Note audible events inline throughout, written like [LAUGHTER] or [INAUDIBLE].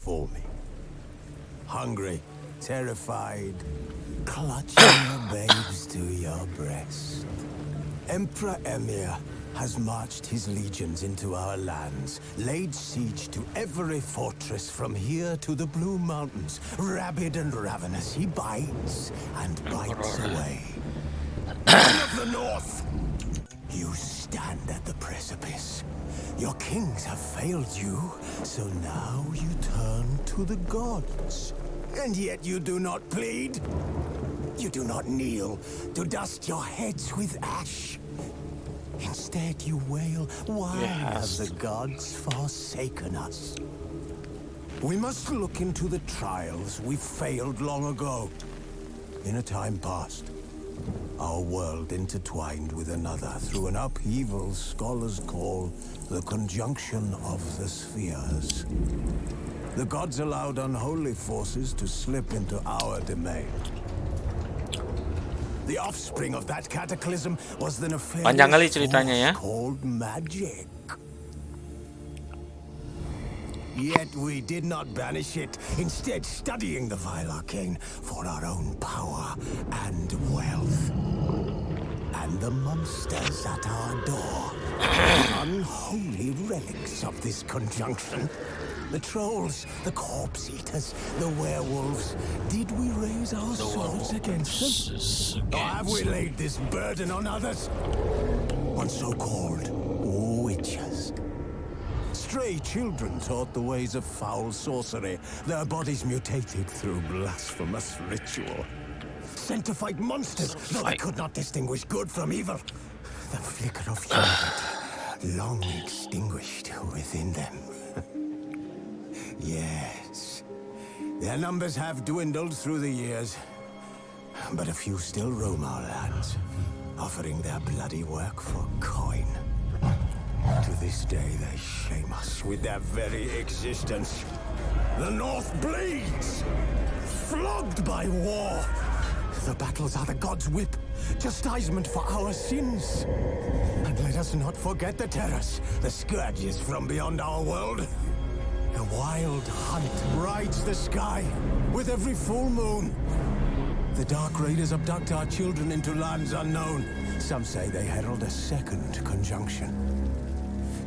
for me. Hungry, terrified, clutching your babes to your breast. Emperor Emhyr has marched his legions into our lands, laid siege to every fortress from here to the Blue Mountains. Rabid and ravenous, he bites and bites away. Men of the North! You stand at the precipice. Your kings have failed you, so now you turn to the gods. And yet you do not plead. You do not kneel to dust your heads with ash. Instead, you wail, Why Yes. have the gods forsaken us? We must look into the trials we failed long ago. In a time past, our world intertwined with another through an upheaval scholars call the conjunction of the spheres. The gods allowed unholy forces to slip into our domain. The offspring of that cataclysm was the nefarious ceritanya ya. called magic. Yet we did not banish it, instead studying the vile arcane for our own power and wealth. And the monsters at our door, [COUGHS] unholy relics of this conjunction. The trolls, the corpse eaters, the werewolves. Did we raise our swords against them? Or have we laid this burden on others? On so-called. Stray children taught the ways of foul sorcery, their bodies mutated through blasphemous ritual. Sent to fight monsters, though they Fight. could not distinguish good from evil. The flicker of [SIGHS] humanity, long extinguished within them. yes, their numbers have dwindled through the years, but a few still roam our lands, offering their bloody work for. This day, they shame us with their very existence. The North bleeds, flogged by war. The battles are the God's whip, chastisement for our sins. And let us not forget the terrors, the scourges from beyond our world. The wild hunt rides the sky with every full moon. The Dark Raiders abduct our children into lands unknown. Some say they herald a second conjunction.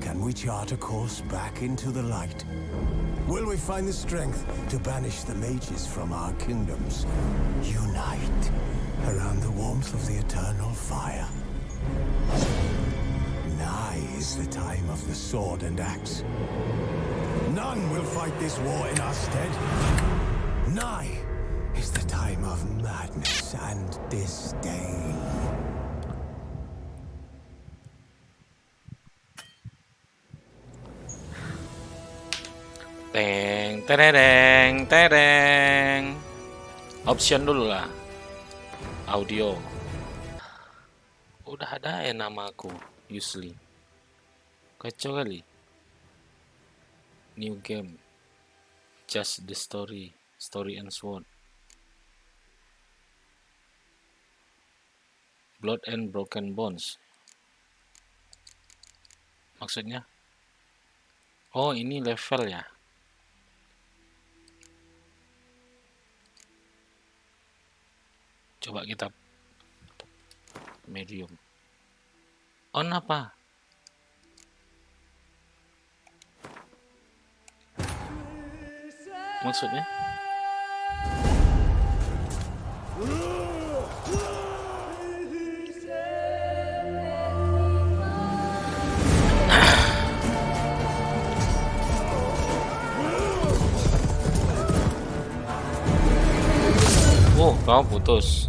Can we chart a course back into the light? Will we find the strength to banish the mages from our kingdoms? Unite around the warmth of the eternal fire. Nigh is the time of the sword and axe. None will fight this war in our stead. Nigh is the time of madness and disdain. Tereng, tereng. Option dulu lah. Audio. Udah ada ya nama aku, Yusli. Kacau kali. New game. Just the story. Story and sword. Blood and broken bones. Maksudnya? Oh, ini level ya. Coba kita medium. On apa? Maksudnya? Oh, kau putus.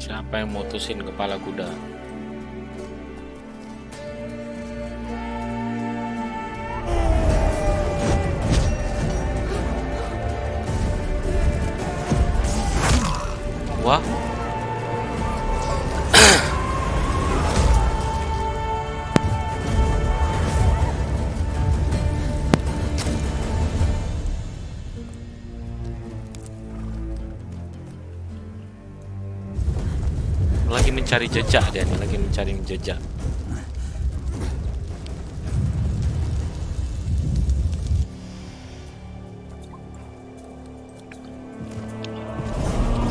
Siapa yang mutusin kepala kuda? Mencari jejak dia lagi mencari jejak.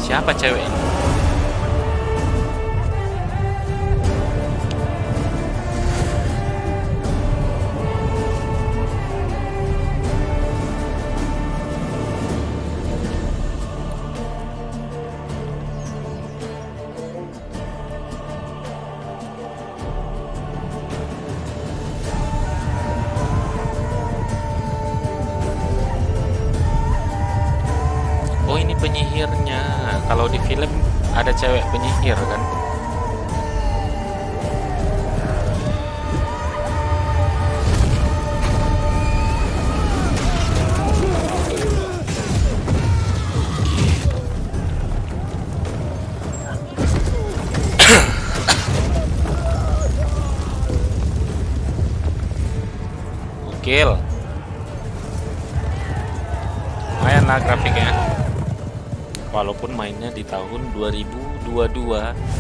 Siapa cewek ini? Di tahun 2022.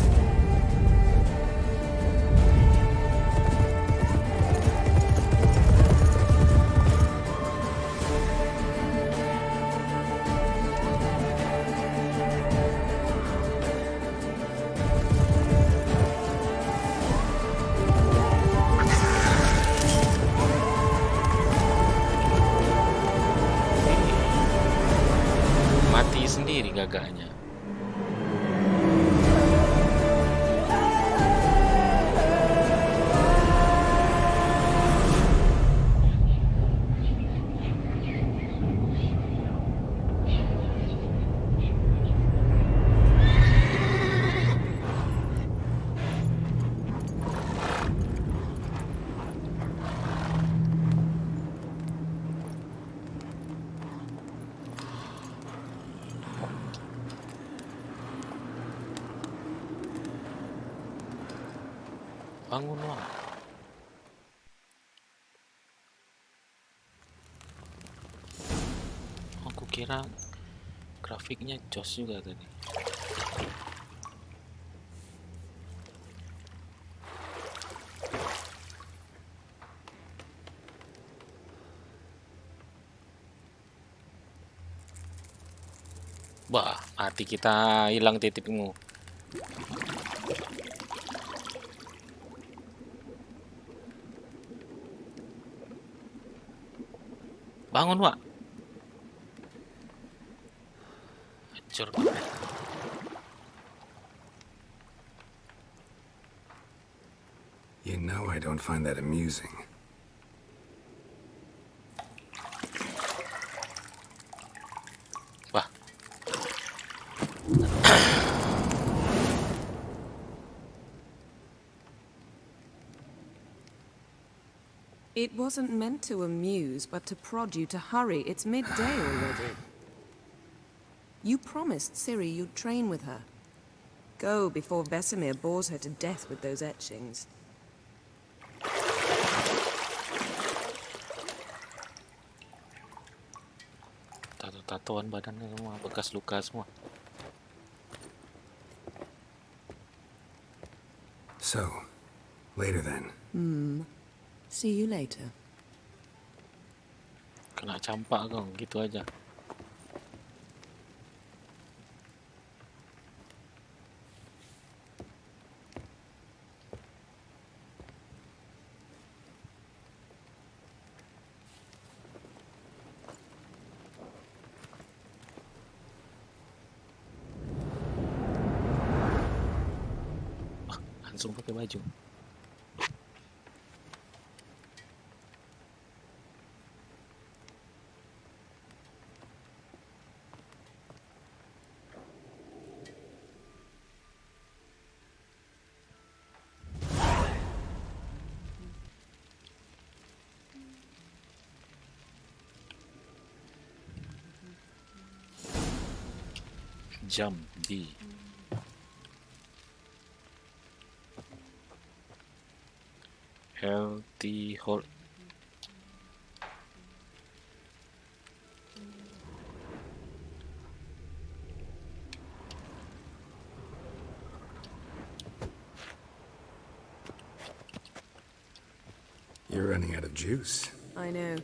Bangun Wak. Aku kira grafiknya jos juga tadi. Wah, mati kita hilang titikmu. Bangun, Wak. Hancur banget. You know I don't find that amusing. Wah, It wasn't meant to amuse, but to prod you to hurry. It's midday already. [SIGHS] You promised Ciri you'd train with her. Go before Vesemir bores her to death with those etchings. tato-tatoan badannya semua bekas luka semua. So, later then. Hmm. See you later. Kena campak kau, gitu aja. Wah, langsung pakai baju. jump D. L D hold. You're running out of juice. I know.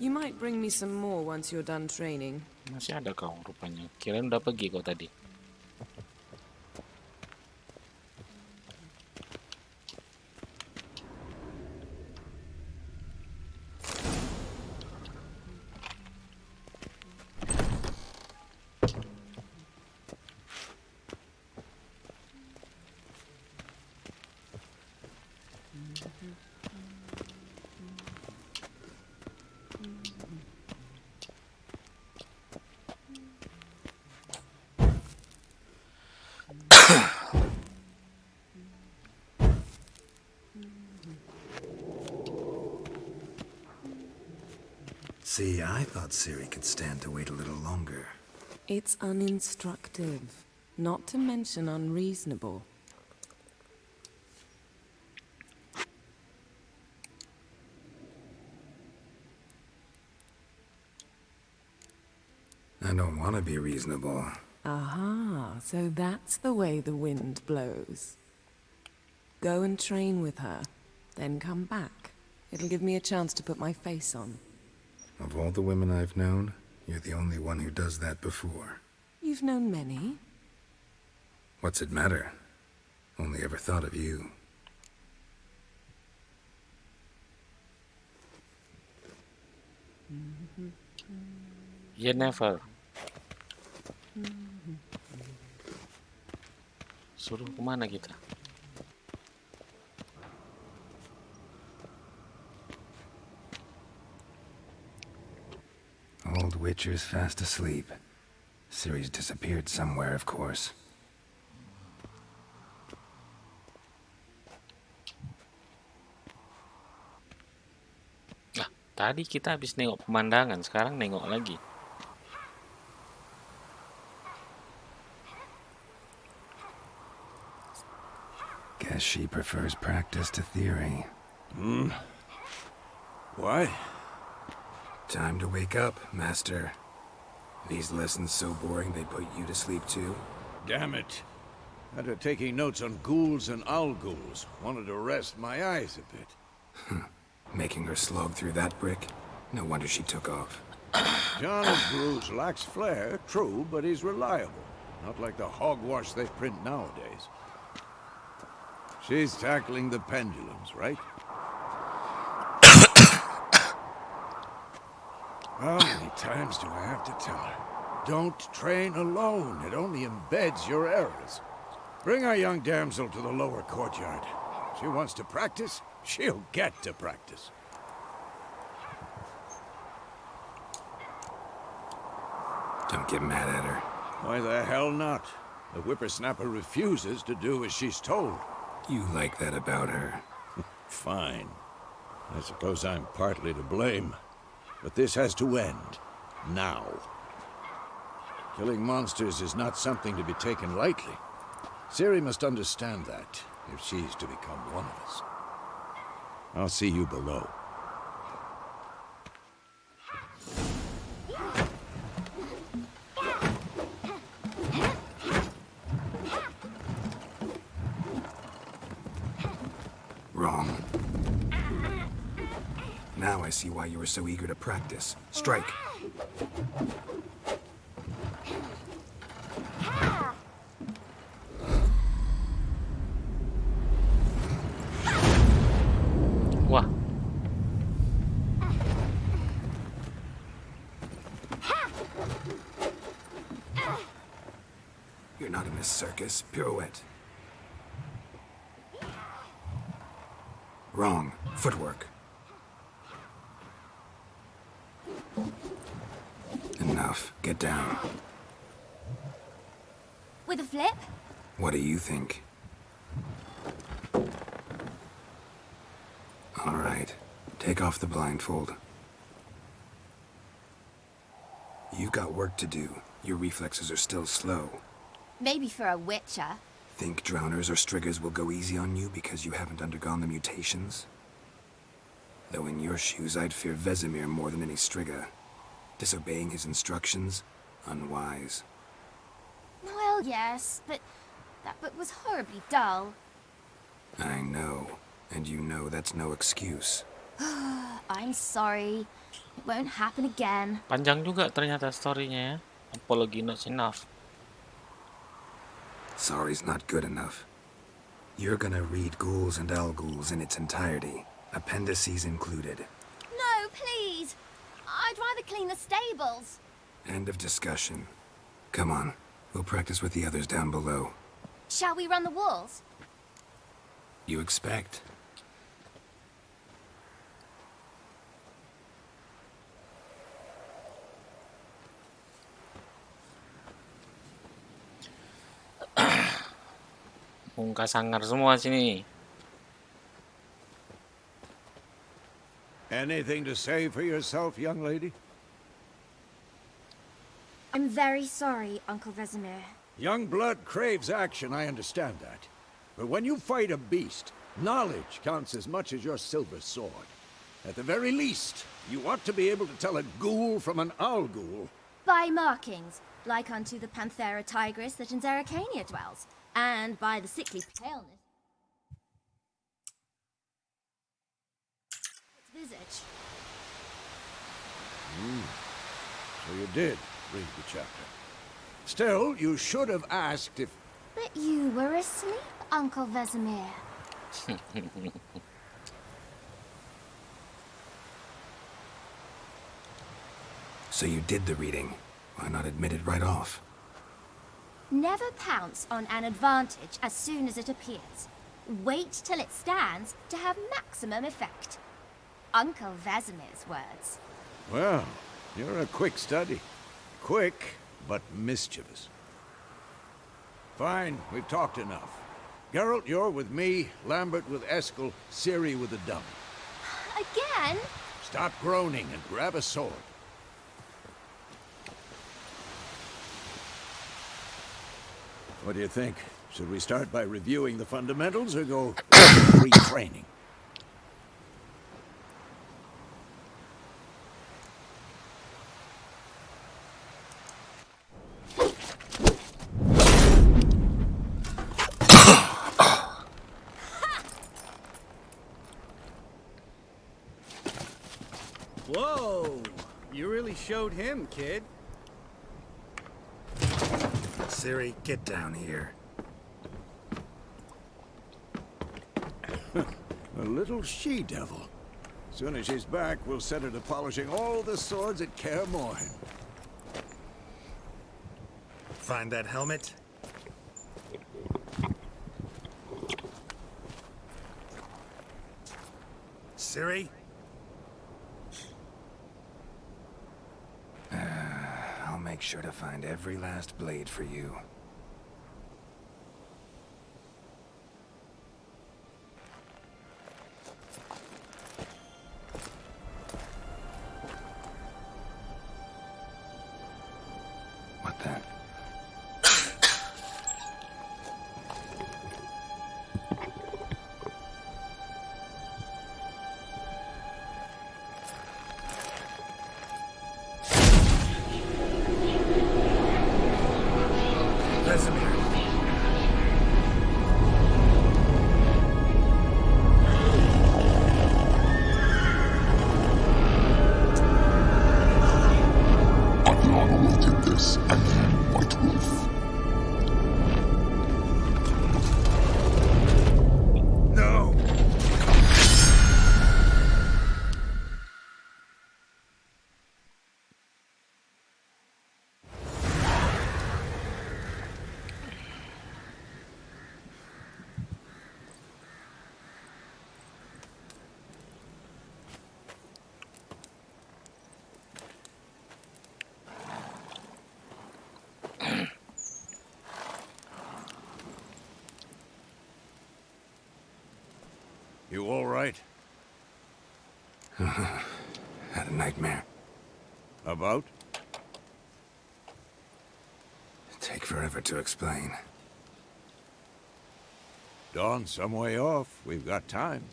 You might bring me some more once you're done training. Masih ada kau rupanya. Kirain udah pergi kau tadi. See, I thought Ciri could stand to wait a little longer. It's uninstructive, not to mention unreasonable. I don't want to be reasonable. Aha, so that's the way the wind blows. Go and train with her, then come back. It'll give me a chance to put my face on. Of all the women I've known, you're the only one who does that before. You've known many. What's it matter? Only ever thought of you. You never. Suruh kemana kita? Old Witcher's fast asleep. Ciri's disappeared somewhere, of course. Ah, tadi kita habis nengok pemandangan, sekarang nengok lagi. Guess she prefers practice to theory. What? Time to wake up, Master. These lessons so boring they put you to sleep too? Damn it. After taking notes on ghouls and alghouls, wanted to rest my eyes a bit. Making her slog through that brick? No wonder she took off. [COUGHS] John of Bruges lacks flair, true, but he's reliable. Not like the hogwash they print nowadays. She's tackling the pendulums, right? How many times do I have to tell her? Don't train alone. It only embeds your errors. Bring our young damsel to the lower courtyard. She wants to practice, she'll get to practice. Don't get mad at her. Why the hell not? The whippersnapper refuses to do as she's told. You like that about her. [LAUGHS] Fine. I suppose I'm partly to blame. But this has to end. Now. Killing monsters is not something to be taken lightly. Ciri must understand that, if she's to become one of us. I'll see you below. Wrong. Now I see why you were so eager to practice. Strike. Wah, You're not in this circus. Pirouette. Wrong. Footwork. Enough. Get down. With a flip? What do you think? All right. Take off the blindfold. You've got work to do. Your reflexes are still slow. Maybe for a witcher. Think drowners or strigas will go easy on you because you haven't undergone the mutations? Though in your shoes, I'd fear Vesemir more than any striga. Disobeying his instructions? Unwise. Well, yes, but that book was horribly dull. I know. And you know that's no excuse. [SIGHS] I'm sorry. It won't happen again. Panjang juga ternyata storynya ya. Apology not enough. Sorry's not good enough. You're gonna read Ghouls and Alghouls in its entirety, appendices included. No, please. I'd rather clean the stables. End of discussion. Come on, we'll practice with the others down below. Shall we run the walls? You expect. [COUGHS] Muka sangar semua sini. Anything to say for yourself, young lady? I'm very sorry, Uncle Vesemir. Young blood craves action, I understand that. But when you fight a beast, knowledge counts as much as your silver sword. At the very least, you ought to be able to tell a ghoul from an alghoul. By markings, like unto the Panthera tigris that in Zerrikania dwells, and by the sickly paleness its visage. Hmm. So you did read the chapter. Still, you should have asked if... But you were asleep, Uncle Vesemir. [LAUGHS] So you did the reading. Why not admit it right off? Never pounce on an advantage as soon as it appears. Wait till it stands to have maximum effect. Uncle Vesemir's words. Well, you're a quick study. Quick, but mischievous. Fine, we've talked enough. Geralt, you're with me, Lambert with Eskel, Ciri with the dummy. Again? Stop groaning and grab a sword. What do you think? Should we start by reviewing the fundamentals or go [COUGHS] retraining? Whoa! You really him, kid. Ciri, get down here. [LAUGHS] A little she-devil. Soon as she's back, we'll set her to polishing all the swords at Kaer Morhen. Find that helmet? Ciri? I'll make sure to find every last blade for you. Nightmare. About? Take forever to explain. Dawn's some way off. We've got time.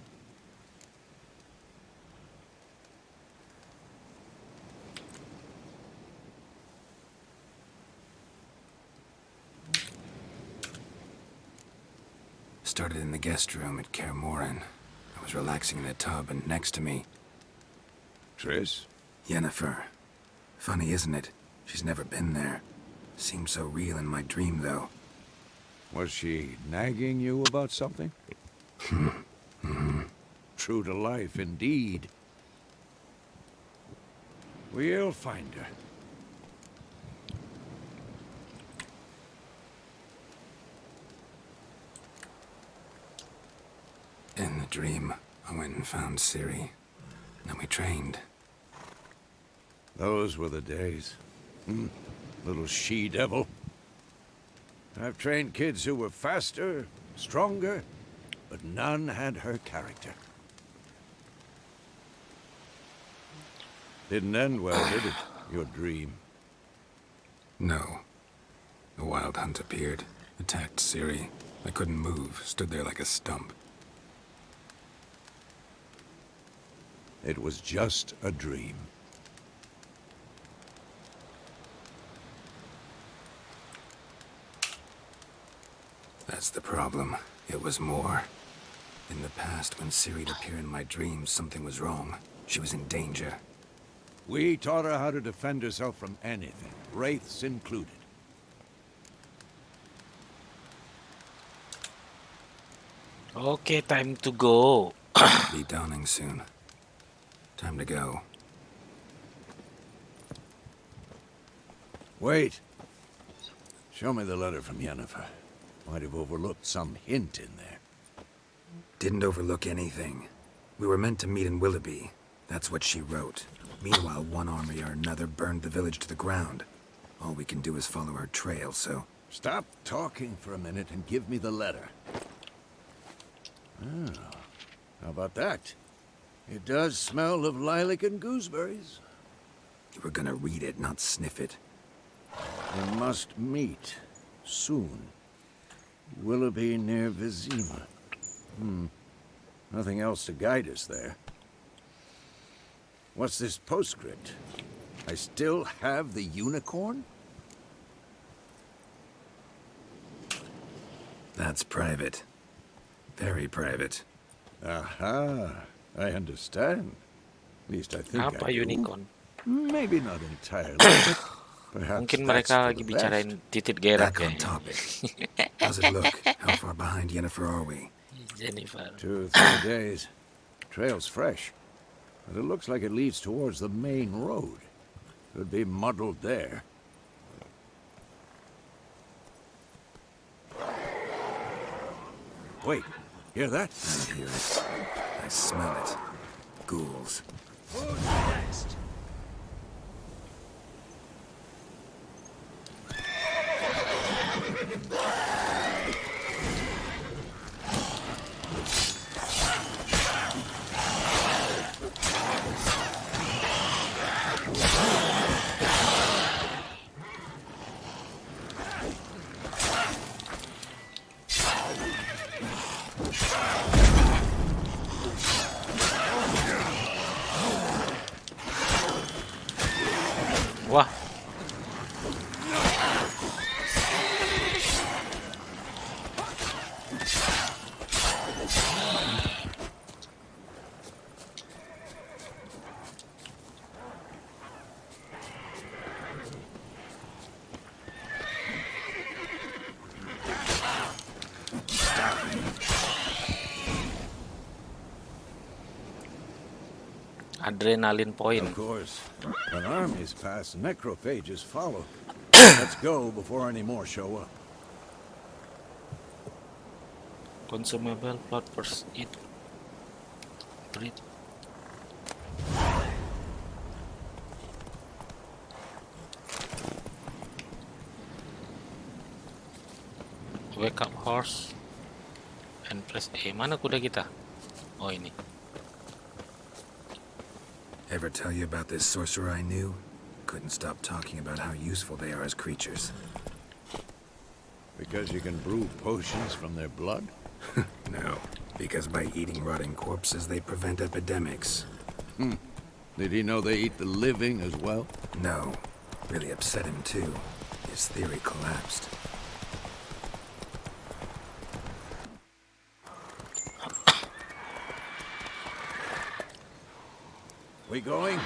Started in the guest room at Kaer Morhen. I was was relaxing in a tub, and next to me, Triss? Yennefer. Funny, isn't it? She's never been there. Seemed so real in my dream, though. Was she nagging you about something? [LAUGHS] True to life, indeed. We'll find her. In the dream, I went and found Ciri. Then we trained. Those were the days. Hmm. Little she-devil. I've trained kids who were faster, stronger, but none had her character. Didn't end well, did it? [SIGHS] Your dream. No. The Wild Hunt appeared, attacked Ciri. I couldn't move, stood there like a stump. It was just a dream. That's the problem. It was more. In the past, when Ciri'd appear in my dreams, something was wrong. She was in danger. We taught her how to defend herself from anything, wraiths included. Okay, time to go. Be dawning soon. Time to go. Wait. Show me the letter from Yennefer. Might have overlooked some hint in there. Didn't overlook anything. We were meant to meet in Willoughby. That's what she wrote. Meanwhile, one army or another burned the village to the ground. All we can do is follow her trail, so... Stop talking for a minute and give me the letter. Ah, how about that? It does smell of lilac and gooseberries. You were gonna read it, not sniff it. We must meet. Soon. Willoughby near Vizima. Hmm. Nothing else to guide us there. What's this postscript? I still have the unicorn? That's private. Very private. Aha. I understand. At least I think I Apa do. unicorn? Maybe not entirely, but perhaps Mungkin that's mereka lagi bicarain best. titit gerak Back ya. on topic. [LAUGHS] How's it look? How far behind Yennefer are we? Yennefer. Two or three days. Trail's fresh. But it looks like it leads towards the main road. Could be muddled there. Wait, hear that? I hear it. I smell it. Ghouls. Wah, adrenaline point. Of course. When armies pass, necrophages follow. [COUGHS] Let's go before any more show up. Consumable plot first aid. Breathe. Wake up horse and press A. Mana kuda kita? Oh ini. Ever tell you about this sorcerer I knew? Couldn't stop talking about how useful they are as creatures. Because you can brew potions from their blood? [LAUGHS] No, because by eating rotting corpses, they prevent epidemics. Hmm. Did he know they eat the living as well? No, really upset him too. His theory collapsed. We going?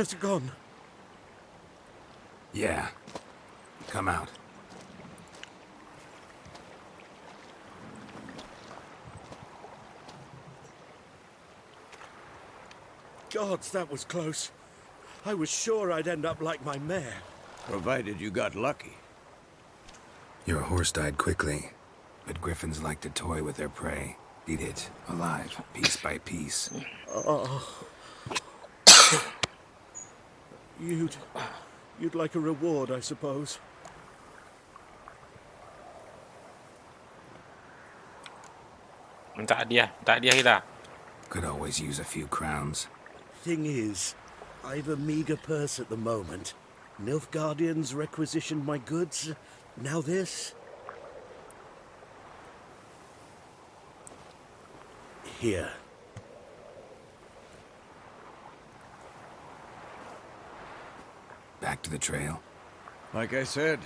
Has it gone? Yeah. Come out. Gods, that was close. I was sure I'd end up like my mare. Provided you got lucky. Your horse died quickly, but griffins like to toy with their prey. Eat it, alive, piece by piece. Oh. You'd... You'd like a reward, I suppose. minta hadiah, minta hadiah kita. Could always use a few crowns. Thing is, I've a meager purse at the moment. Nilfgaardians requisitioned my goods. Now this. Here. Back to the trail. Like I said,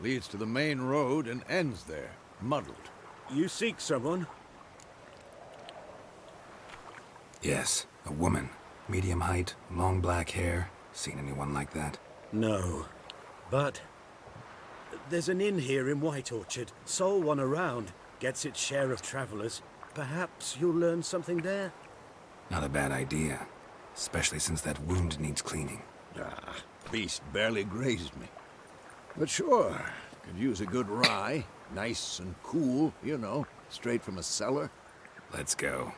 leads to the main road and ends there, muddled. You seek someone? Yes, a woman. Medium height, long black hair. Seen anyone like that? No. But... There's an inn here in White Orchard. Sole one around. Gets its share of travelers. Perhaps you'll learn something there? Not a bad idea. Especially since that wound needs cleaning. Ah, beast barely grazed me. But sure, could use a good rye. Nice and cool, you know, straight from a cellar. Let's go.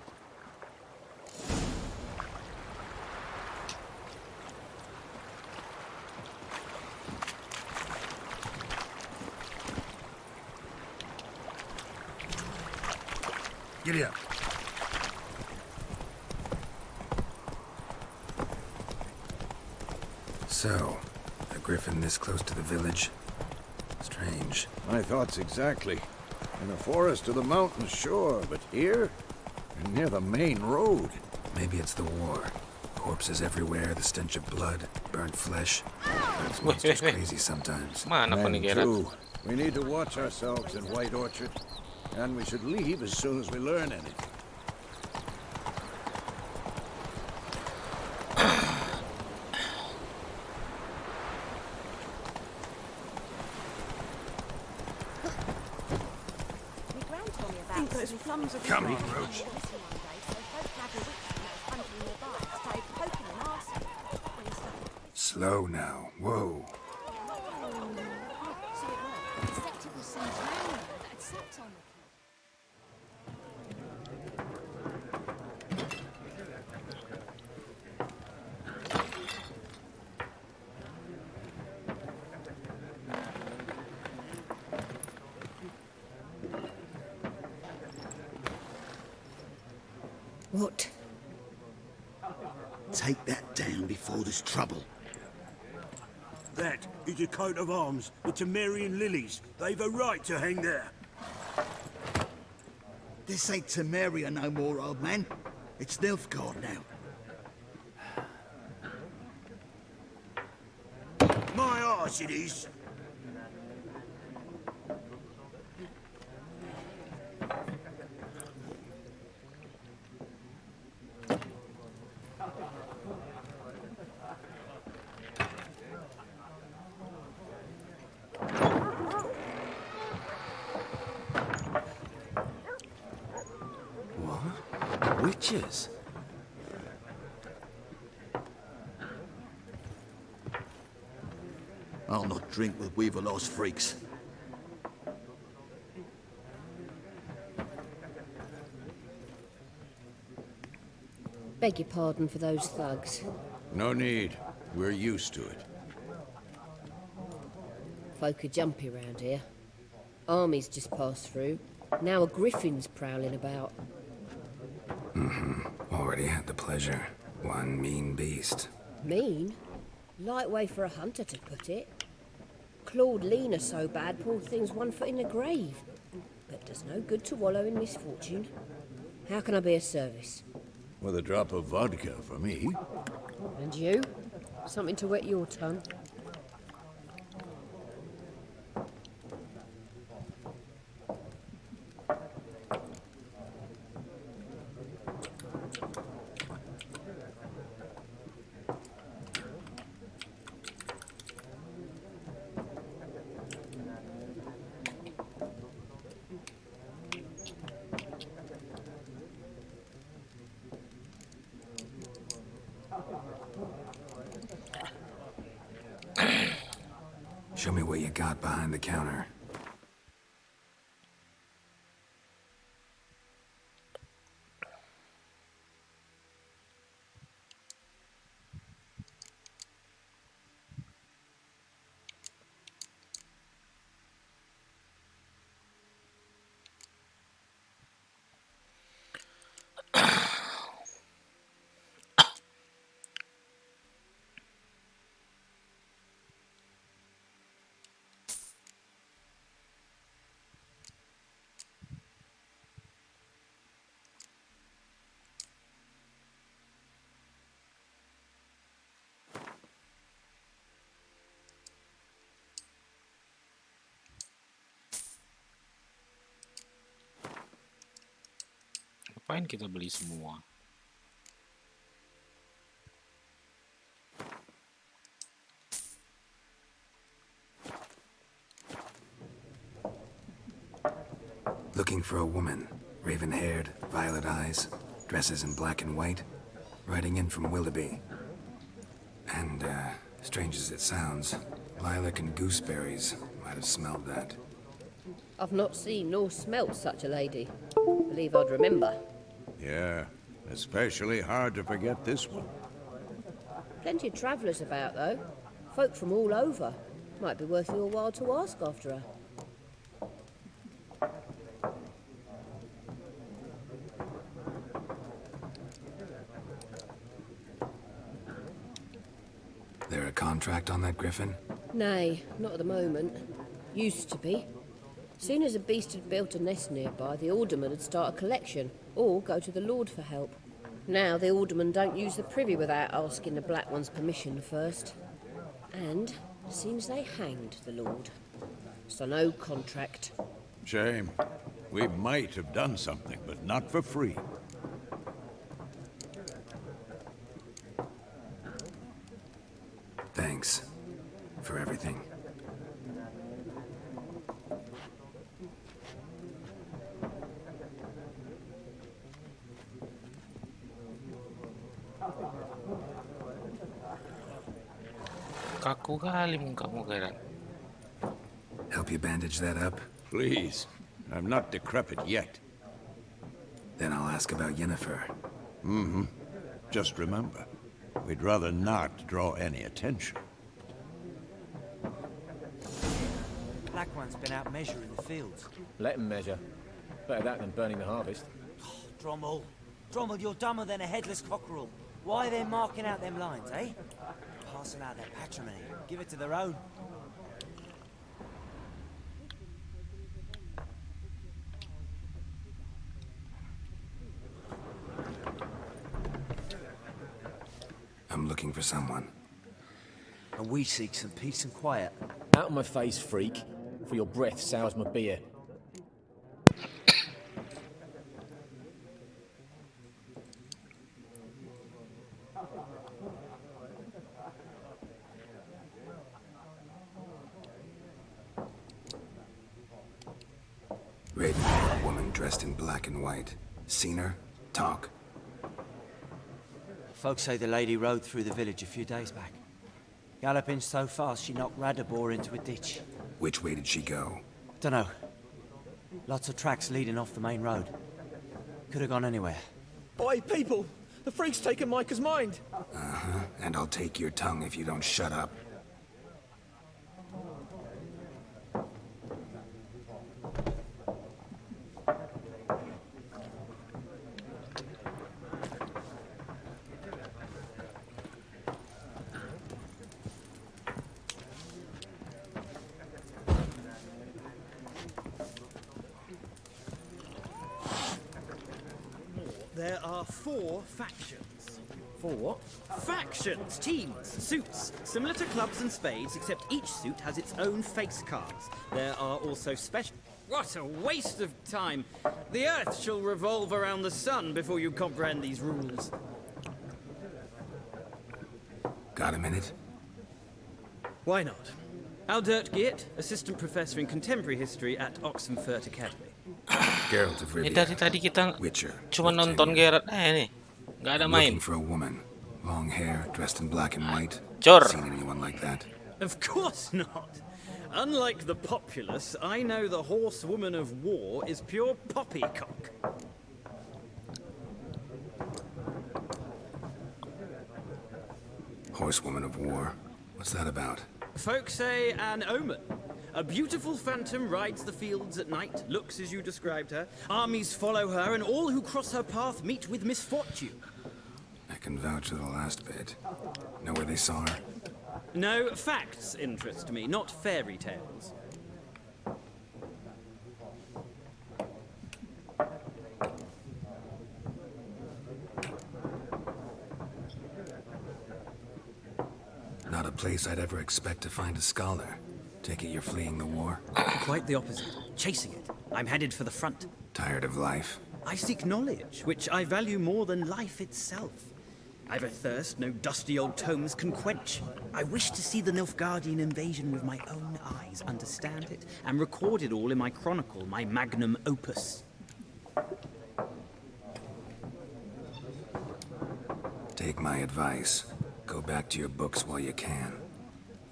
Giddy up. So, a griffin this close to the village? Strange. My thoughts exactly. In the forest or the mountains, sure, but here? And near the main road. Maybe it's the war. Corpses everywhere, the stench of blood, burnt flesh. Those [LAUGHS] Wait, monsters wait, wait. crazy sometimes. Mana kau ni Men Geralt? too. We need to watch ourselves in White Orchard. And we should leave as soon as we learn anything. think those plums Come on, Roach. Slow now. Whoa. Acceptable centenarian that had slept on the What? Take that down before there's trouble. Is a coat of arms, the Temerian lilies. They've a right to hang there. This ain't Temeria no more, old man. It's Nilfgaard now. My arse it is. What? Witches? I'll drink with freaks. Beg your pardon for those thugs. No need. We're used to it. Folk are jumpy round here. Armies just passed through. Now a griffin's prowling about. Mm-hmm. [LAUGHS] Already had the pleasure. One mean beast. Mean? Light way for a hunter to put it. Clawed Lena so bad, poor thing's one foot in the grave. But does no good to wallow in misfortune. How can I be of service? With a drop of vodka for me. And you? Something to wet your tongue? Show me what you got behind the counter. Ngapain kita beli semua? Looking for a woman. Raven-haired, violet eyes, dresses in black and white. Riding in from Willoughby. And, uh, strange as it sounds, lilac and gooseberries might have smelled that. I've not seen nor smelt such a lady. Believe I'd remember. Yeah, especially hard to forget this one. Plenty of travellers about, though. Folk from all over. Might be worth your while to ask after her. There a contract on that griffin? Nay, not at the moment. Used to be. Soon as a beast had built a nest nearby, the alderman would start a collection, or go to the lord for help. Now the aldermen don't use the privy without asking the Black One's permission first. And seems they hanged the lord. So no contract. Shame. We might have done something, but not for free. Thanks. For everything. Kaku kali mukamu Help you bandage that up? Please. I'm not decrepit yet. Then I'll ask about Yennefer. Mm-hmm. Just remember, we'd rather not draw any attention. Black One's been out measuring the fields. Let him measure. Better that than burning the harvest. Drommel. Drommel, you're dumber than a headless cockerel. Why are they marking out them lines, eh? Passing out their patrimony. Give it to their own. I'm looking for someone. And we seek some peace and quiet. Out of my face, freak. For your breath sours my beer. Raven, woman dressed in black and white. Seen her? Talk. Folks say the lady rode through the village a few days back. Galloping so fast she knocked Radabor into a ditch. Which way did she go? Dunno. Lots of tracks leading off the main road. Could have gone anywhere. Boy, people! The freak's taken Micah's mind! Uh-huh. And I'll take your tongue if you don't shut up. There are four factions. For what? Factions, teams, suits, similar to clubs and spades, except each suit has its own face cards. There are also special. What a waste of time! The Earth shall revolve around the sun before you comprehend these rules. Got a minute? Why not? Aldert Geert, Assistant Professor in Contemporary History at Oxenfurt Academy. [COUGHS] Geralt of Rivia. dari tadi kita Witcher. cuma nonton Geralt eh, aja nih. Nggak ada main. Looking for a woman. Long hair, dressed in black and white. Jor. Seen anyone like that? Of course not. Unlike the populace, I know the horsewoman of war is pure poppycock. Horsewoman of war. What's that about? Folk say an omen. A beautiful phantom rides the fields at night, looks as you described her. Armies follow her, and all who cross her path meet with misfortune. I can vouch for the last bit. Know where they saw her? No, facts interest me, not fairy tales. Not a place I'd ever expect to find a scholar. Take it you're fleeing the war? [COUGHS] Quite the opposite. Chasing it. I'm headed for the front. Tired of life? I seek knowledge, which I value more than life itself. I've a thirst no dusty old tomes can quench. I wish to see the Nilfgaardian invasion with my own eyes, understand it, and record it all in my chronicle, my magnum opus. Take my advice. Go back to your books while you can.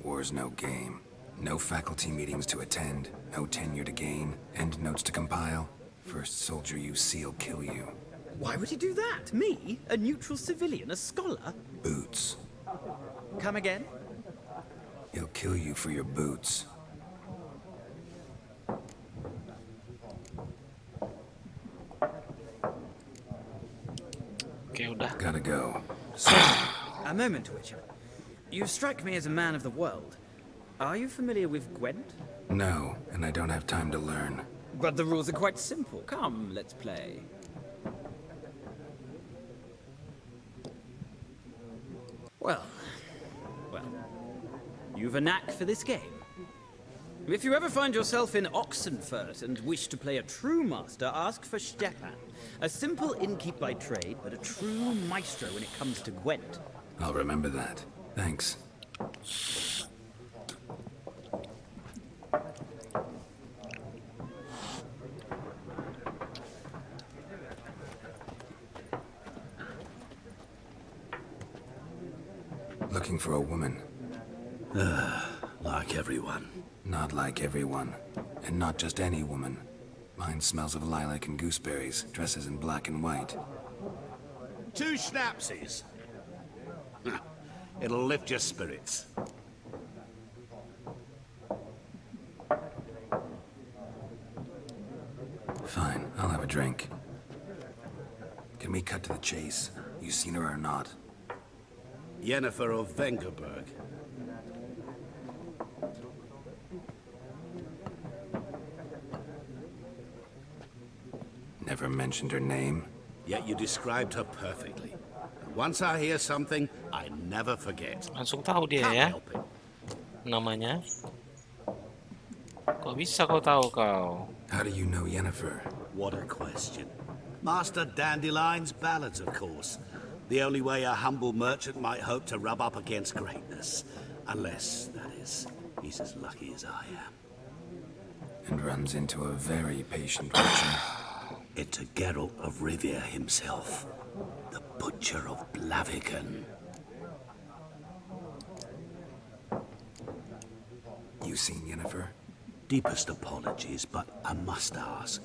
War's no game. No faculty meetings to attend, no tenure to gain, end notes to compile. First soldier you see will kill you. Why would he do that? Me? A neutral civilian? A scholar? Boots. Come again? He'll kill you for your boots. Oke, udah. Gotta go. A moment, Witcher. You strike me as a man of the world. Are you familiar with Gwent? No, and I don't have time to learn. But the rules are quite simple. Come, let's play. Well, well, you've a knack for this game. If you ever find yourself in Oxenfurt and wish to play a true master, ask for Stepan. A simple innkeep by trade, but a true maestro when it comes to Gwent. I'll remember that. Thanks. Looking for a woman. like everyone. Not like everyone. And not just any woman. Mine smells of lilac and gooseberries, dresses in black and white. Two schnapsies. Huh. It'll lift your spirits. Fine, I'll have a drink. Can we cut to the chase? You seen her or not? Yennefer of Vengerberg. Never mentioned her name. Yet you described her perfectly. Once I hear something, I never forget. Langsung tahu dia Can't ya help it. namanya. Kok bisa kau tahu kau? How do you know Yennefer? What a question. Master Dandelion's ballads, of course. The only way a humble merchant might hope to rub up against greatness. Unless, that is, he's as lucky as I am. And runs into a very patient witcher. [SIGHS] Into Geralt of Rivia himself, the Butcher of Blaviken. you seen Yennefer? Deepest apologies, but I must ask.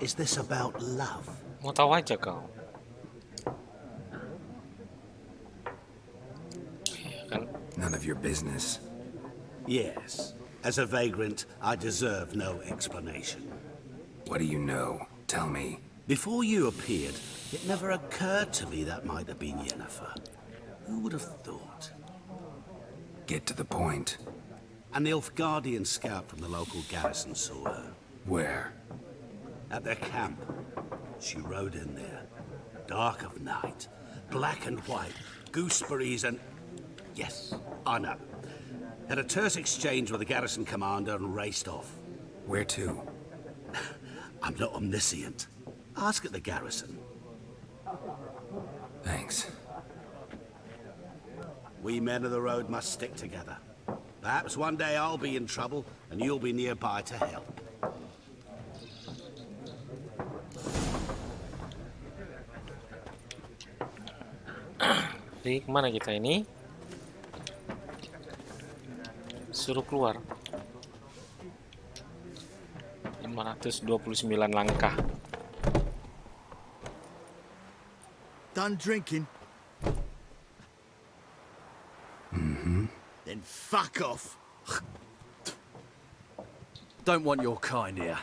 Is this about love? What tahu aja kau. Iya kan? None of your business. Yes. As a vagrant, I deserve no explanation. What do you know? Tell me. Before you appeared, it never occurred to me that might have been Yennefer. Who would have thought? Get to the point. An Nilfgaardian scout from the local garrison saw her. Where? At their camp. She rode in there. Dark of night. Black and white. Gooseberries and... Yes, I know. Had a terse exchange with the garrison commander and raced off. Where to? [LAUGHS] I'm not omniscient. Ask at the garrison. Thanks. We men of the road must stick together. Perhaps one day I'll be in trouble and you'll be nearby to help. Jadi kemana kita ini? Suruh keluar. 529 langkah. Done drinking? Mm-hmm. Then fuck off. Don't want your kind here.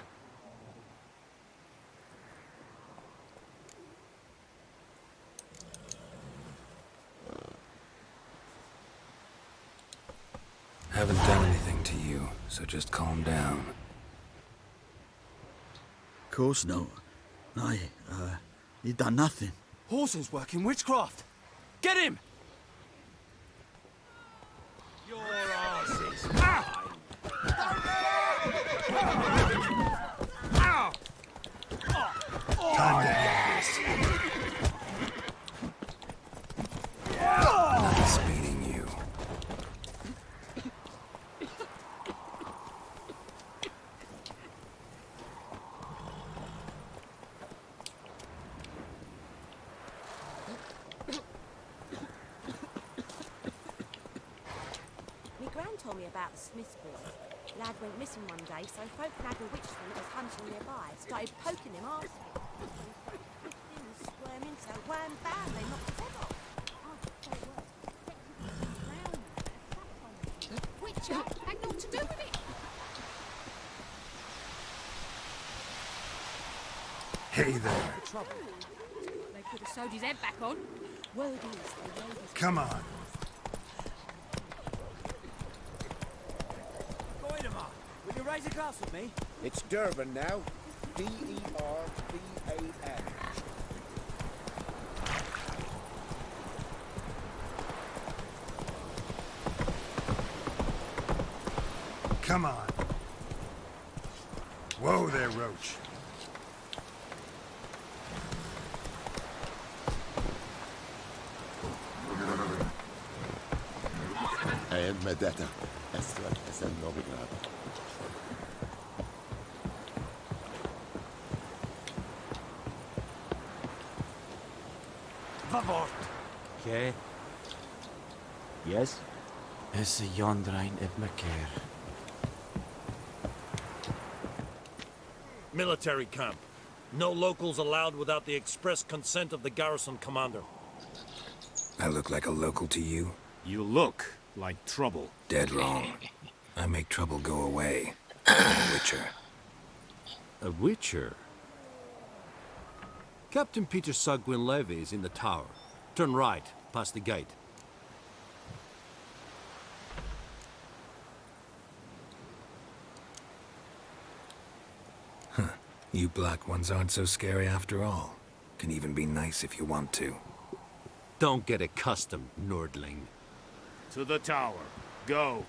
Just calm down. Of course no. I, uh, you done nothing. Horses working witchcraft. Get him! Your asses. Nice beating you. My gran told me about the Smiths boy. Lad went missing one day, so folk nagged a witchman that was hunting nearby. Started poking him arse. Twisting and squirming, so wham bam, they knocked his head off. Oh, so it worked. Witcher had naught to do with it. Hey there. They could have sewed his head back on. Word is, they rode his Come on. Goidemar, will you raise a glass with me? It's Durban now. E D-E-R-B-A-N. Come on. Whoa there, Roach. Medetta. Estra es el novigrado. Vavort. ¿Qué? Yes? Ese Yondrain et Macair. Military camp. No locals allowed without the express consent of the garrison commander. I look like a local to you? You look like trouble. Dead wrong. I make trouble go away. I'm a witcher. A witcher? Captain Peter Saar Gwynleve is in the tower. Turn right, past the gate. You black ones aren't so scary after all. Can even be nice if you want to. Don't get accustomed, Nordling. To the tower. Go.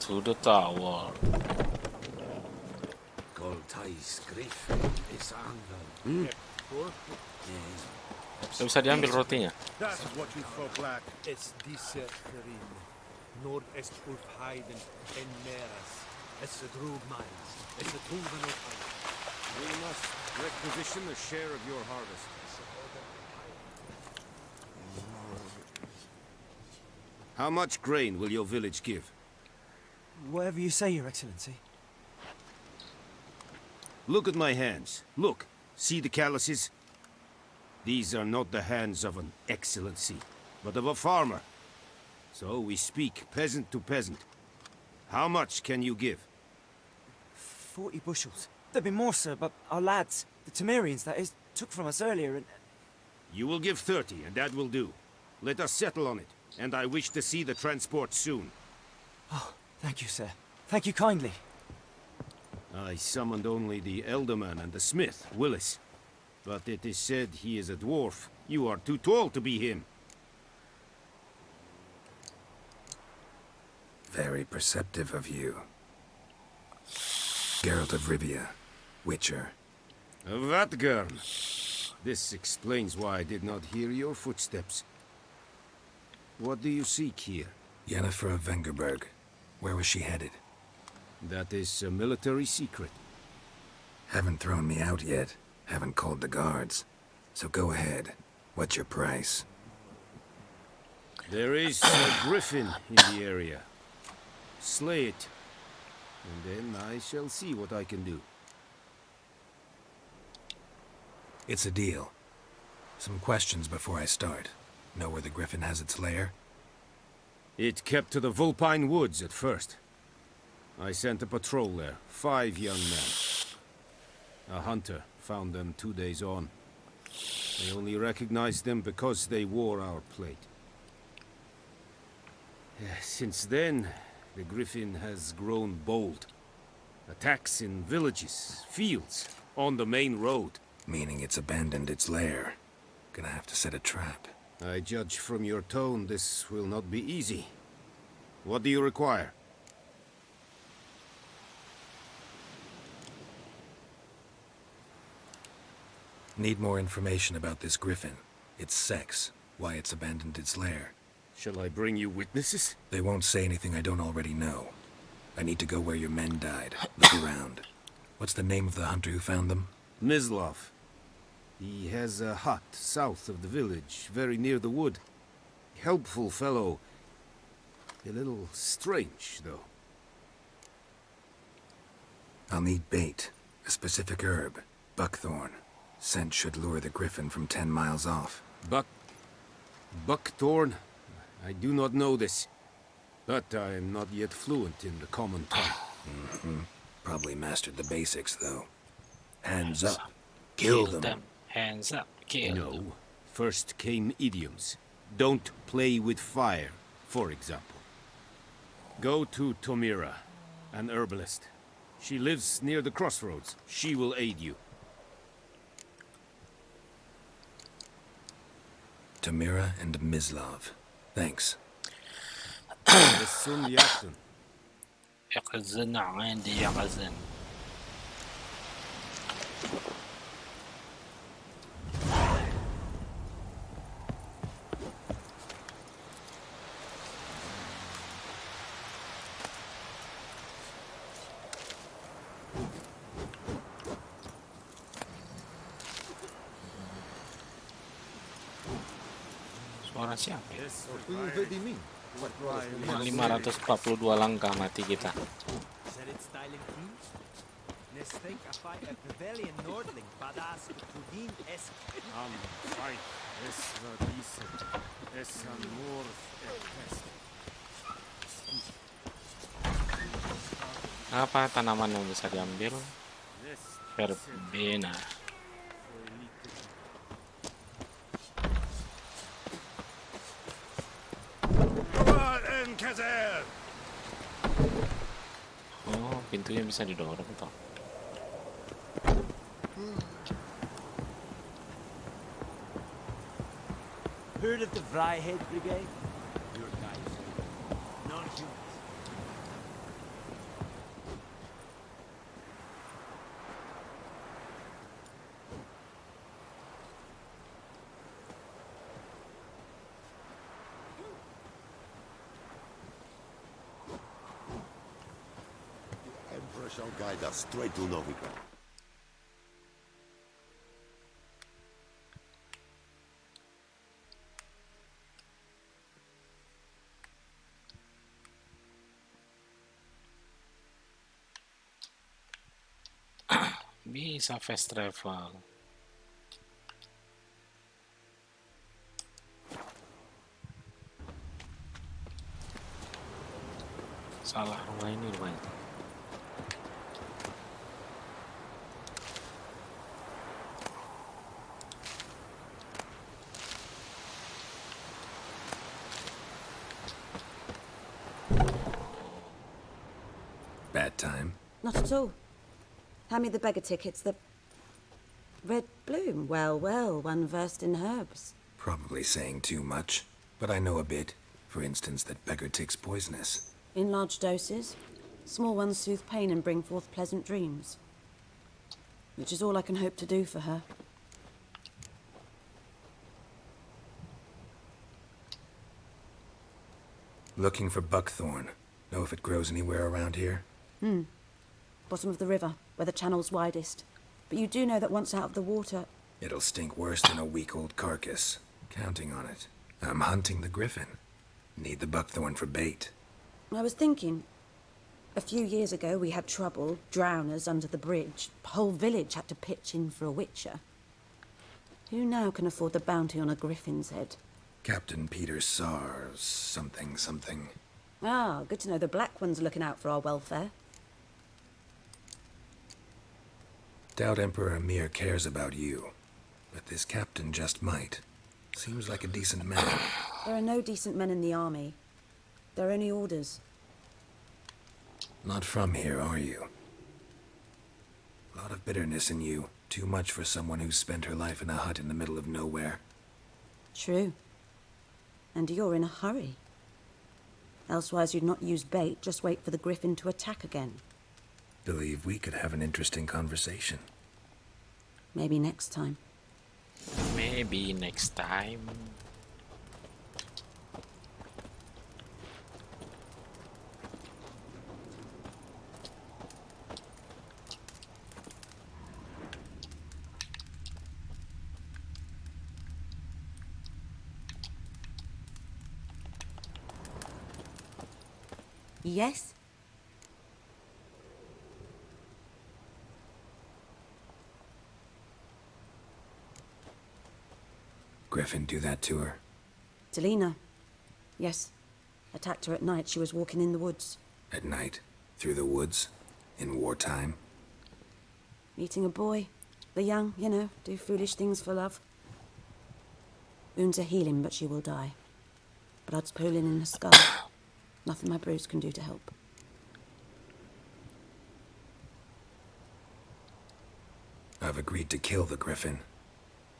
To the tower. Goltais Griff is Hmm. Nggak bisa diambil rotinya. That's what you for black. Es diese Ferin. Nord est ulf heiden en meras. Es drug mines. Es drugen of We must requisition a share of your harvest. How much grain will your village give? Whatever you say, Your Excellency. Look at my hands. Look. See the calluses? These are not the hands of an excellency, but of a farmer. So we speak peasant to peasant. How much can you give? Forty bushels. There'd be more, sir, but our lads, the Temerians, that is, took from us earlier and... You will give 30, and that will do. Let us settle on it, and I wish to see the transport soon. Oh, thank you, sir. Thank you kindly. I summoned only the Elderman and the smith, Willis. But it is said he is a dwarf. You are too tall to be him. Very perceptive of you. Geralt of Rivia, Witcher. Vatgern. This explains why I did not hear your footsteps. What do you seek here? Yennefer of Vengerberg. Where was she headed? That is a military secret. Haven't thrown me out yet. Haven't called the guards. So go ahead. What's your price? There is a [COUGHS] griffin in the area. Slay it. And then I shall see what I can do. It's a deal. Some questions before I start. Know where the griffin has its lair? It kept to the Vulpine Woods at first. I sent a patrol there, five young men. A hunter found them two days on. I only recognized them because they wore our plate. Eh, since then, the Griffin has grown bold. Attacks in villages, fields, on the main road. Meaning it's abandoned its lair. Gonna have to set a trap. I judge from your tone this will not be easy. What do you require? Need more information about this griffin. Its sex, why it's abandoned its lair. Shall I bring you witnesses? They won't say anything I don't already know. I need to go where your men died. Look around. What's the name of the hunter who found them? Mislav. He has a hut south of the village, very near the wood. Helpful fellow. A little strange, though. I'll need bait. A specific herb. Buckthorn. Scent should lure the griffin from ten miles off. Buck... Buckthorn? I do not know this. But I am not yet fluent in the common tongue. Mm -hmm. Probably mastered the basics, though. Hands up. Kill, Kill them. Hands up. No. First came idioms. Don't play with fire, for example. Go to Tomira, an herbalist. She lives near the crossroads. She will aid you. Tomira and Mislav. Thanks. 542 langkah mati kita. Apa tanaman yang bisa diambil? Verbena. Toh. Heard of the Vrihedd Brigade? Your guys. Non-humans. Emperor ride us straight to Novigrad. [COUGHS] Visa festival. At all. Hand me the beggar tickets, the... Red bloom. Well, well, one versed in herbs. Probably saying too much, but I know a bit. For instance, that beggar tick's poisonous. In large doses. Small ones soothe pain and bring forth pleasant dreams. Which is all I can hope to do for her. Looking for buckthorn. Know if it grows anywhere around here? Hmm. Bottom of the river, where the channel's widest. But you do know that once out of the water... It'll stink worse than a week-old carcass. Counting on it. I'm hunting the griffin. Need the buckthorn for bait. I was thinking... A few years ago, we had trouble, drowners under the bridge. Whole village had to pitch in for a witcher. Who now can afford the bounty on a griffin's head? Captain Peter Sars, something, something. Ah, good to know the Black One's are looking out for our welfare. Doubt Emperor Emhyr cares about you. But this captain just might. Seems like a decent man. There are no decent men in the army. There are only orders. Not from here, are you? A lot of bitterness in you. Too much for someone who's spent her life in a hut in the middle of nowhere. True. And you're in a hurry. Elsewise you'd not use bait, just wait for the griffin to attack again. Believe we could have an interesting conversation. Maybe next time. Maybe next time. Yes? Griffin do that to her? Delina. Yes. Attacked her at night. She was walking in the woods. At night? Through the woods? In wartime? Meeting a boy. The young, you know, do foolish things for love. Wounds are healing, but she will die. Blood's pooling in her skull. [COUGHS] Nothing my brews can do to help. I've agreed to kill the Griffin.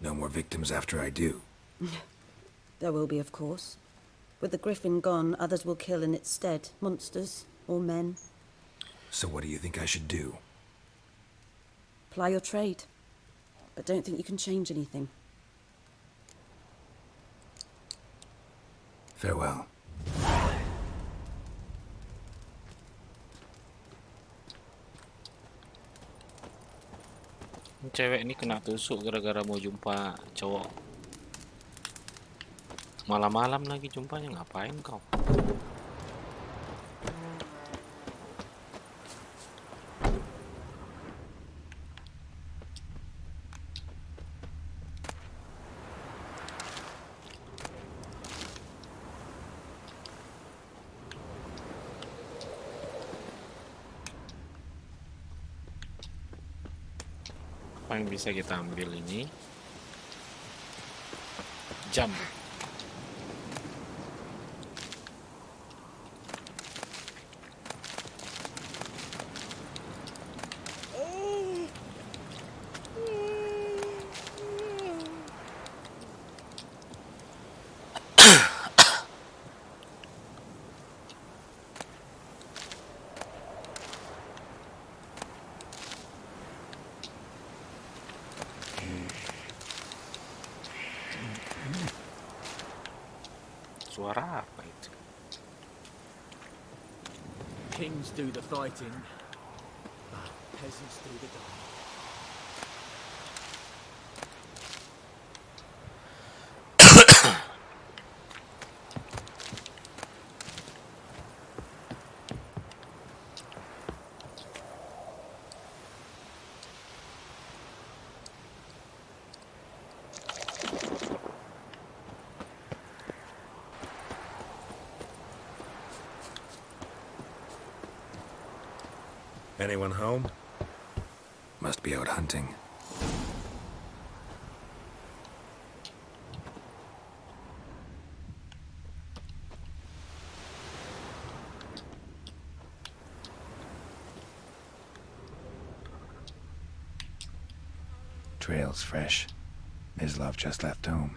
No more victims after I do. There will be, of course. With the Griffin gone, others will kill in its stead. Monsters, or men. So what do you think I should do? Ply your trade. But don't think you can change anything. Farewell. Cewek ini kena tusuk gara-gara mau jumpa cowok. Malam-malam lagi jumpanya ngapain kau? Apa yang bisa kita ambil ini? Jam. Do the fighting, peasants do the dying. Anyone home? Must be out hunting. Trail's fresh. Mislav just left home.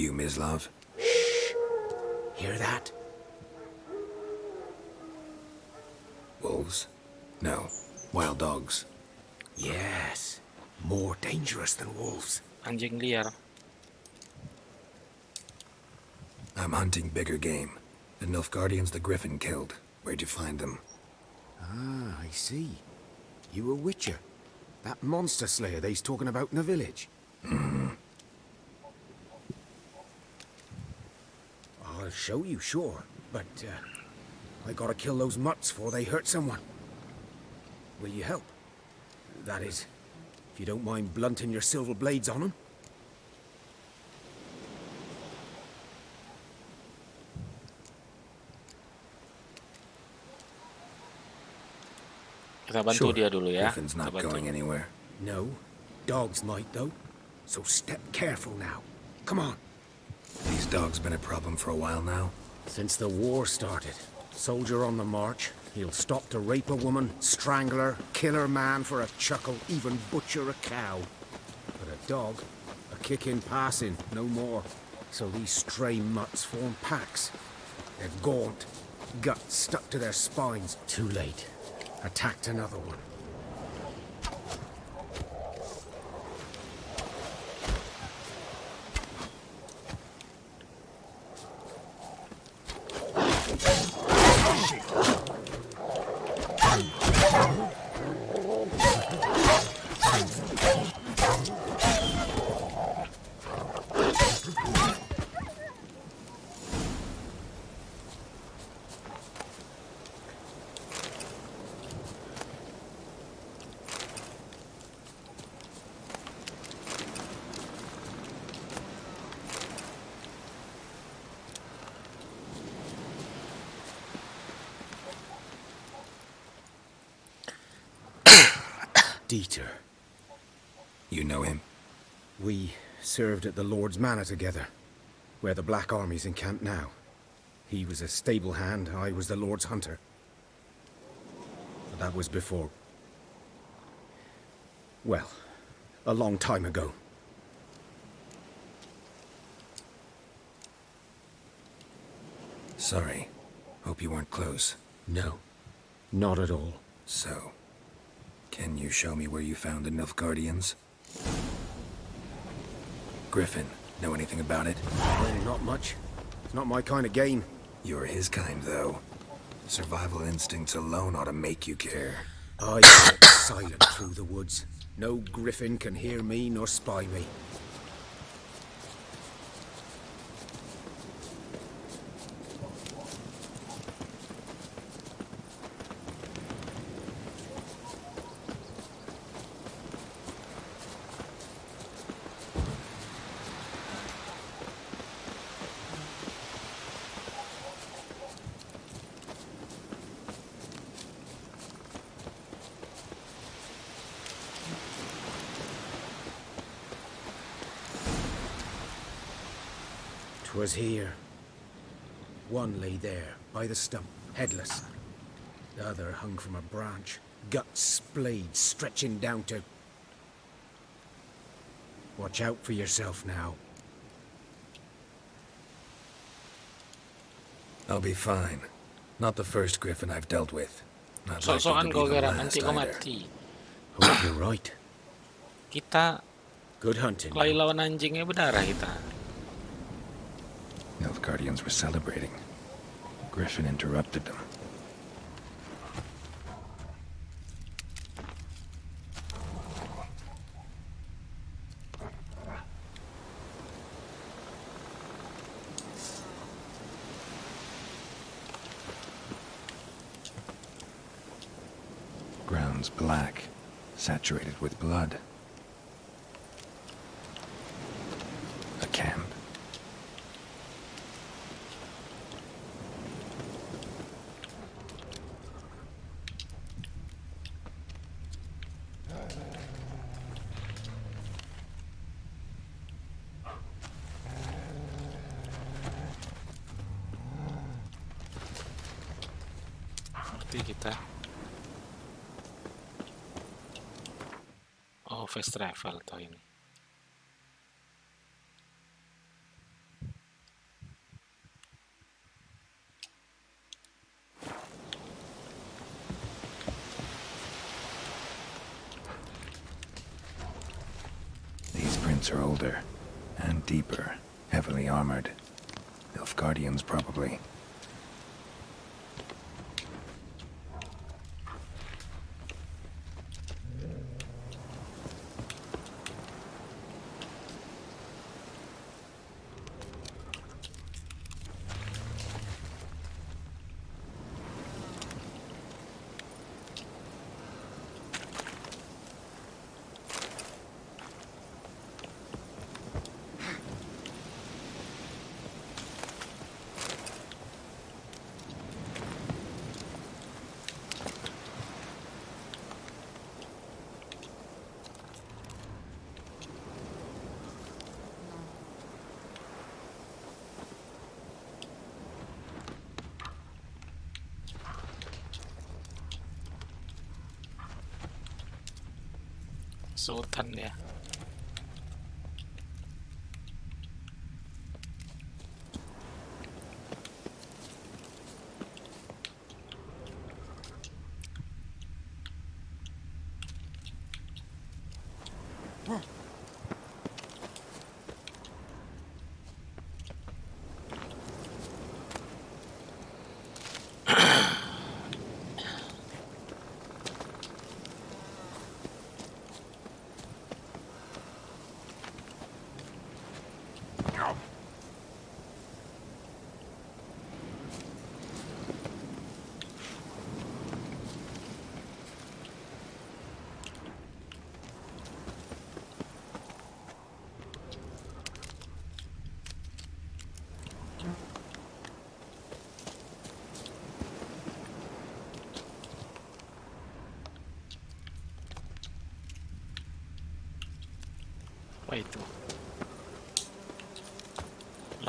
You, Mislav? Shh! Hear that? Wolves? No. Wild dogs. Yes. More dangerous than wolves. Anjing liar. I'm hunting bigger game. The Nilfgaardians the Griffin killed. Where'd you find them? Ah, I see. You a witcher. That monster slayer they's talking about in the village. Hmm. I'll show you, sure. But, uh, I gotta kill those mutts before they hurt someone. Will you help? That is, if you don't mind blunting your silver blades on them. Kita bantu Sure. dia dulu ya. Griffin's not going anywhere. No, dogs might though. So step careful now. Come on. Dogs been a problem for a while now. Since the war started, soldier on the march, he'll stop to rape a woman, strangle her, kill her man for a chuckle, even butcher a cow. But a dog, a kick in passing, no more. So these stray mutts form packs. They're gaunt, guts stuck to their spines. Too late. Attacked another one. Dieter. You know him? We served at the Lord's Manor together, where the Black Army's encamped now. He was a stable hand, I was the Lord's hunter. But that was before... Well, a long time ago. Sorry. Hope you weren't close. No, not at all. So, can you show me where you found the Nilfgaardians? Griffin, know anything about it? Well, not much. It's not my kind of game. You're his kind, though. Survival instincts alone ought to make you care. I walk [COUGHS] silent through the woods. No griffin can hear me nor spy me. Twas here. One lay there, by the stump, headless. The other hung from a branch, guts splayed, stretching down to... Watch out for yourself now. I'll be fine. Not the first Griffin I've dealt with. Not likely Sok-sokan to kau be the garang, last nanti kau either. mati. Hope oh, you're right. Kita Good hunting. kelahi lawan anjingnya berdarah kita. Nilfgaardians were celebrating. Griffin interrupted them. Ground's black, saturated with blood. A camp. Berarti kita Oh, fast travel toh ini. These prints are older and deeper, heavily armored. Nilfgaardians, probably. Sultan ya. Apa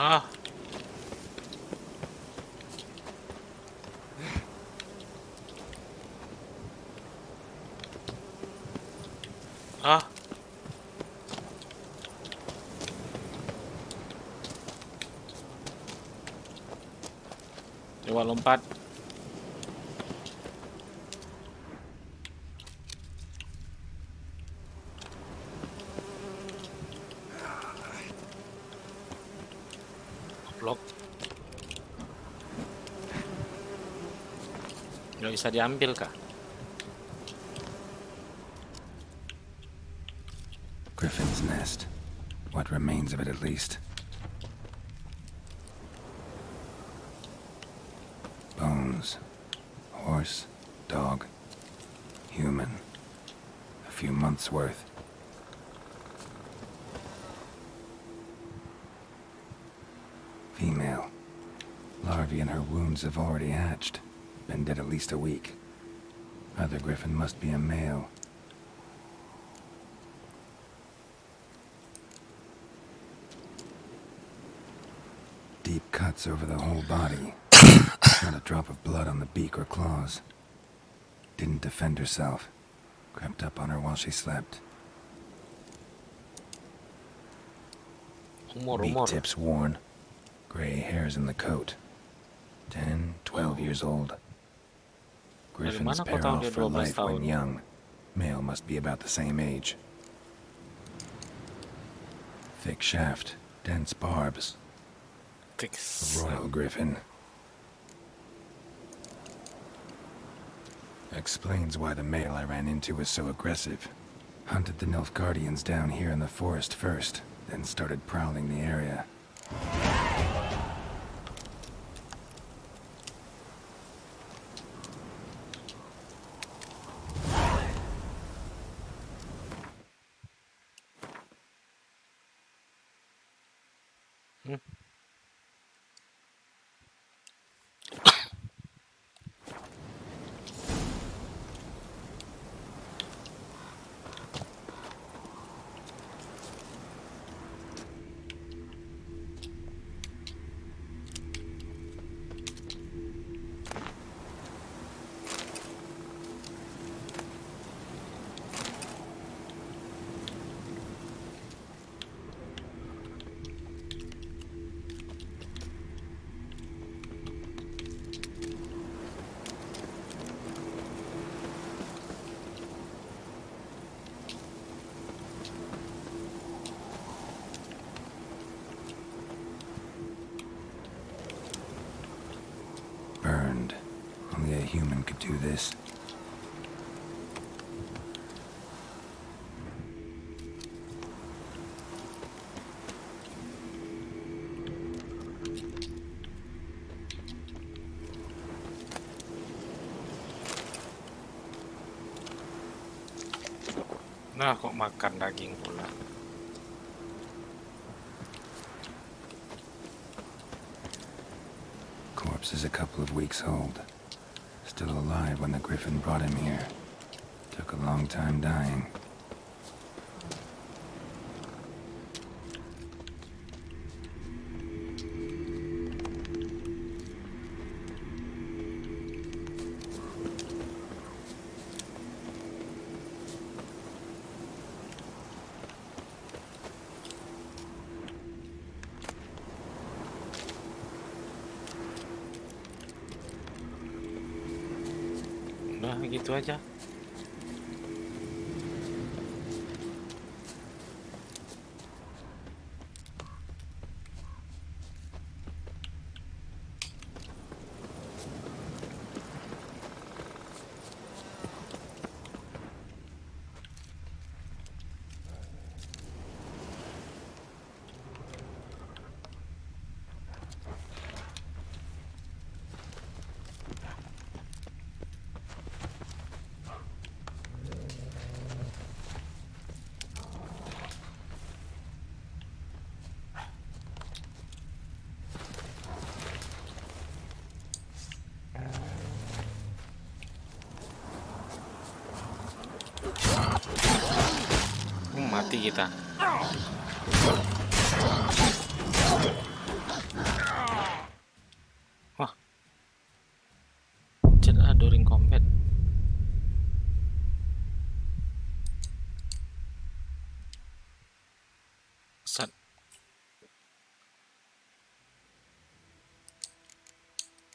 Ah. Ah. Coba lompat. Bisa diambil kah? Griffin's nest. What remains of it, at least. Bones. Horse, dog, human. A few months' worth. Female. Larvae in her wounds have already hatched. Been dead at least a week. Other griffin must be a male. Deep cuts over the whole body. [COUGHS] Not a drop of blood on the beak or claws. Didn't defend herself. Crept up on her while she slept. Beak tips worn. Gray hairs in the coat. Ten, twelve years old. Griffins pair off for life when young. Male must be about the same age. Thick shaft, dense barbs. A royal griffin. Explains why the male I ran into was so aggressive. Hunted the Nilfgaardians down here in the forest first, then started prowling the area. Burned. Only a human could do this. Nah, kok makan daging pula. Corpse is a couple of weeks old. Still alive when the griffin brought him here. Took a long time dying. Hmm,